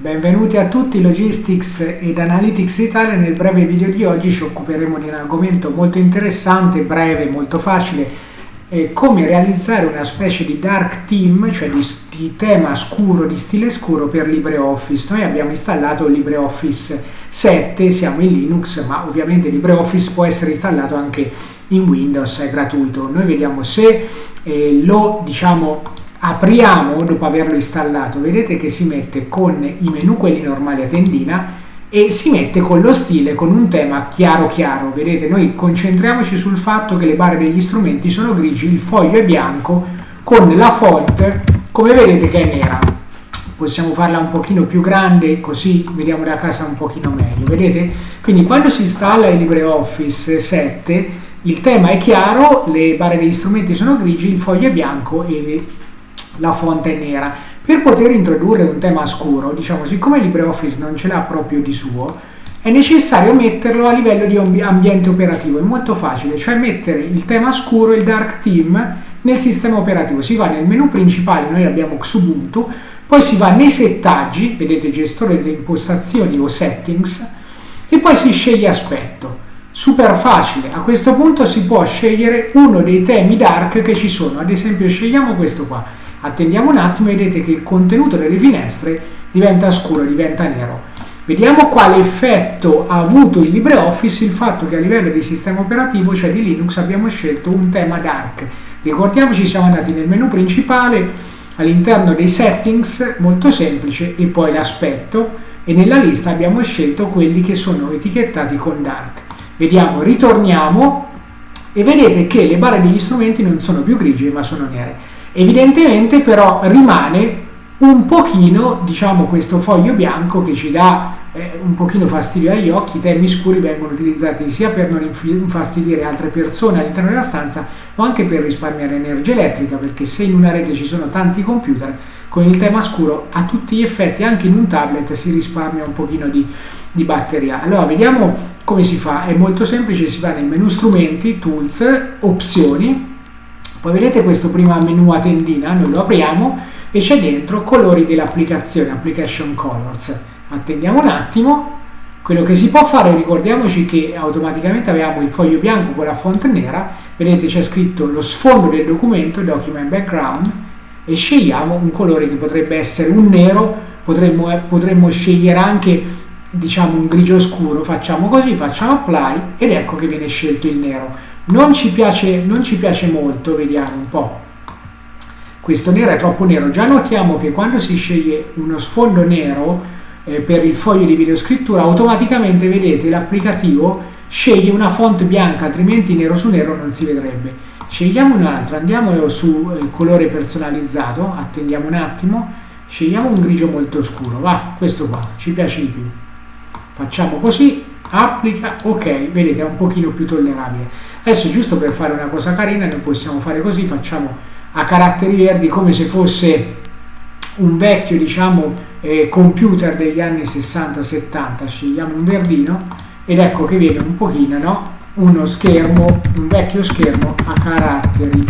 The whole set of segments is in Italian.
Benvenuti a tutti Logistics ed Analytics Italia. Nel breve video di oggi ci occuperemo di un argomento molto interessante, breve, molto facile, eh, come realizzare una specie di dark theme, cioè di, di, tema scuro, di stile scuro per LibreOffice. Noi abbiamo installato LibreOffice 7, siamo in Linux, ma ovviamente LibreOffice può essere installato anche in Windows, è gratuito. Noi vediamo se eh, lo diciamo apriamo dopo averlo installato vedete che si mette con i menu quelli normali a tendina e si mette con lo stile con un tema chiaro chiaro. Vedete noi concentriamoci sul fatto che le barre degli strumenti sono grigi il foglio è bianco con la font come vedete che è nera. Possiamo farla un pochino più grande così vediamo la casa un pochino meglio vedete? Quindi quando si installa il LibreOffice 7 il tema è chiaro le barre degli strumenti sono grigi il foglio è bianco e la fonte è nera. Per poter introdurre un tema scuro, diciamo, siccome LibreOffice non ce l'ha proprio di suo, è necessario metterlo a livello di ambiente operativo. È molto facile, cioè mettere il tema scuro, il dark theme, nel sistema operativo. Si va nel menu principale, noi abbiamo Xubuntu, poi si va nei settaggi, vedete gestore delle impostazioni o settings, e poi si sceglie aspetto. Super facile, a questo punto si può scegliere uno dei temi dark che ci sono, ad esempio scegliamo questo qua, Attendiamo un attimo e vedete che il contenuto delle finestre diventa scuro, diventa nero. Vediamo quale effetto ha avuto il LibreOffice il fatto che a livello di sistema operativo, cioè di Linux, abbiamo scelto un tema dark. Ricordiamoci, siamo andati nel menu principale, all'interno dei settings, molto semplice, e poi l'aspetto, e nella lista abbiamo scelto quelli che sono etichettati con dark. Vediamo, ritorniamo, e vedete che le barre degli strumenti non sono più grigie ma sono nere. Evidentemente però rimane un pochino, diciamo, questo foglio bianco che ci dà eh, un pochino fastidio agli occhi, i temi scuri vengono utilizzati sia per non infastidire altre persone all'interno della stanza, ma anche per risparmiare energia elettrica, perché se in una rete ci sono tanti computer, con il tema scuro a tutti gli effetti, anche in un tablet, si risparmia un pochino di, di batteria. Allora, vediamo come si fa, è molto semplice, si va nel menu strumenti, tools, opzioni, poi vedete questo prima menu a tendina, noi lo apriamo e c'è dentro colori dell'applicazione, application colors. Attendiamo un attimo, quello che si può fare, ricordiamoci che automaticamente avevamo il foglio bianco con la font nera, vedete c'è scritto lo sfondo del documento, document background, e scegliamo un colore che potrebbe essere un nero, potremmo, eh, potremmo scegliere anche diciamo un grigio scuro, facciamo così, facciamo apply ed ecco che viene scelto il nero non ci piace, non ci piace molto, vediamo un po'. Questo nero è troppo nero. Già notiamo che quando si sceglie uno sfondo nero eh, per il foglio di videoscrittura, automaticamente vedete l'applicativo sceglie una font bianca, altrimenti nero su nero non si vedrebbe. Scegliamo un altro, andiamo su eh, colore personalizzato, attendiamo un attimo, scegliamo un grigio molto scuro, va, questo qua, ci piace di più. Facciamo così, applica, ok, vedete è un pochino più tollerabile. Adesso giusto per fare una cosa carina noi possiamo fare così, facciamo a caratteri verdi come se fosse un vecchio diciamo eh, computer degli anni 60-70, scegliamo un verdino ed ecco che viene un pochino no? uno schermo, un vecchio schermo a caratteri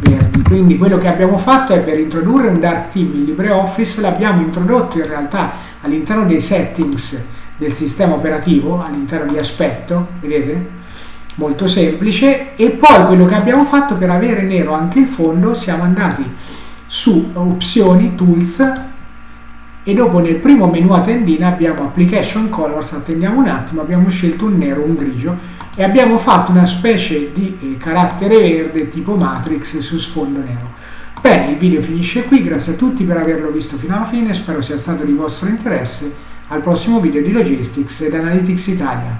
verdi. Quindi quello che abbiamo fatto è per introdurre un dark theme in LibreOffice, l'abbiamo introdotto in realtà all'interno dei settings del sistema operativo, all'interno di aspetto, vedete? molto semplice. E poi quello che abbiamo fatto per avere nero anche il fondo siamo andati su opzioni tools e dopo nel primo menu a tendina abbiamo application colors attendiamo un attimo abbiamo scelto un nero un grigio e abbiamo fatto una specie di eh, carattere verde tipo matrix su sfondo nero. Bene il video finisce qui grazie a tutti per averlo visto fino alla fine spero sia stato di vostro interesse al prossimo video di Logistics ed Analytics Italia